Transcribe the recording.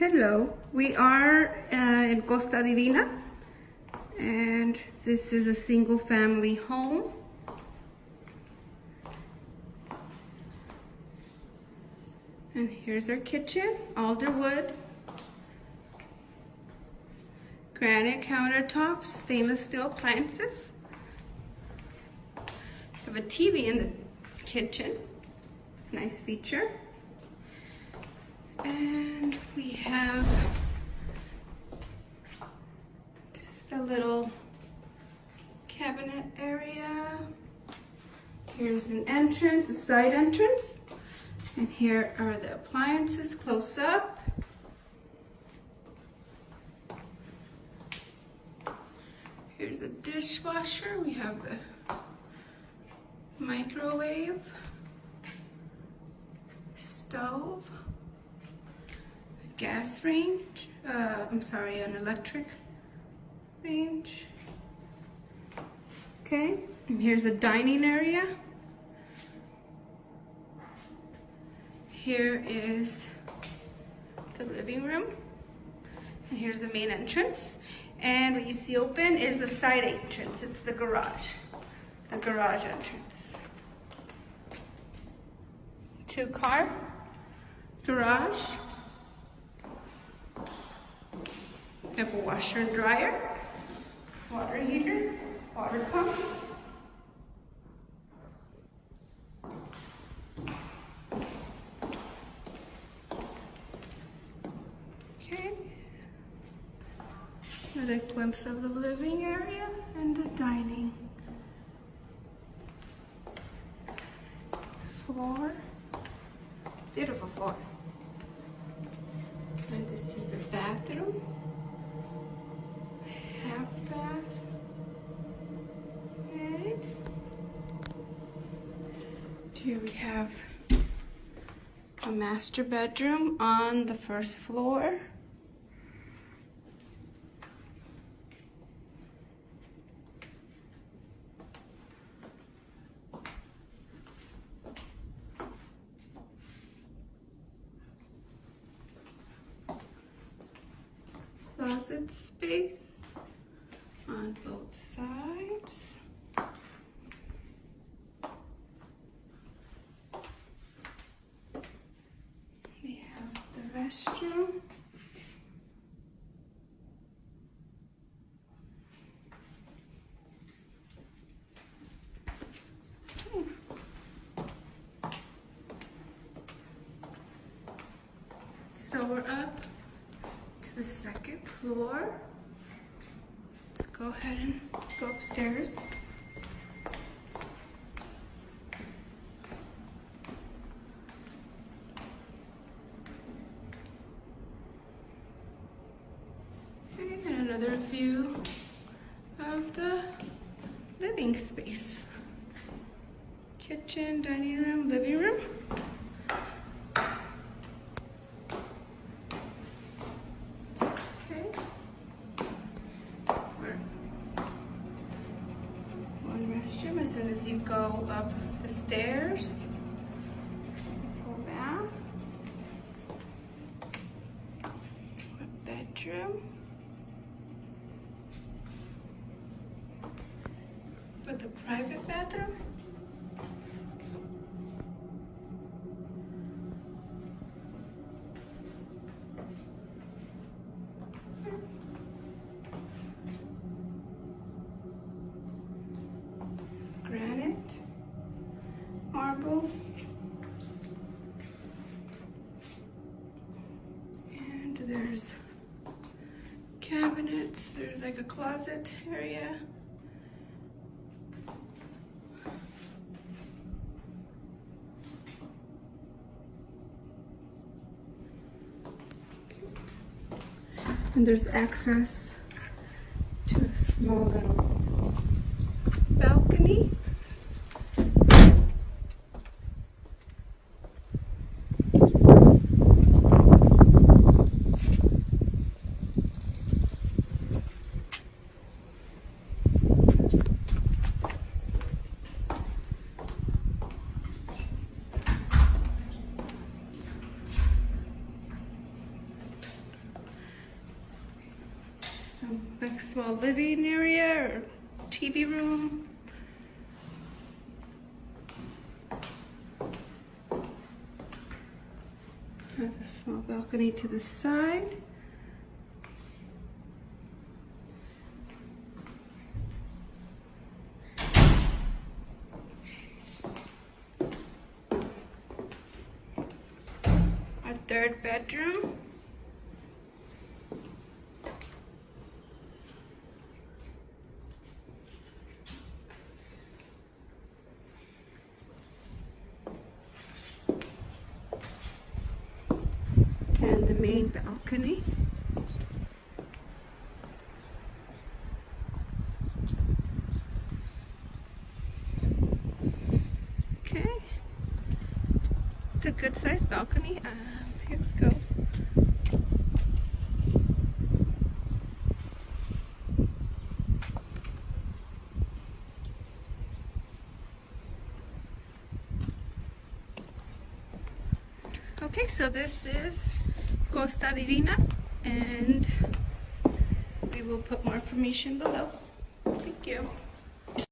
Hello, we are uh, in Costa Divina and this is a single family home. And here's our kitchen, alder wood, granite countertops, stainless steel appliances. Have a TV in the kitchen, nice feature. And we have just a little cabinet area. Here's an entrance, a side entrance. And here are the appliances close up. Here's a dishwasher. We have the microwave, stove gas range, uh, I'm sorry, an electric range. Okay, and here's a dining area. Here is the living room. And here's the main entrance. And what you see open is the side entrance. It's the garage, the garage entrance. Two car garage. We have a washer and dryer, water heater, water pump. Okay. Another glimpse of the living area and the dining. The floor. Beautiful floor. And this is the bathroom half bath. Okay. Here we have a master bedroom on the first floor. Closet space on both sides. We restroom. So we're up to the second floor Let's go ahead and go upstairs. And another view of the living space. Kitchen, dining room, living room. Okay. One restroom as soon as you go up the stairs. Bedroom. But the private bathroom. Granite, marble. And there's cabinets, there's like a closet area. And there's access to a small little balcony. Some big small living area or TV room. There's a small balcony to the side. A third bedroom. And the main balcony. Okay. It's a good sized balcony. Um, here we go. Okay, so this is Costa Divina and we will put more information below. Thank you.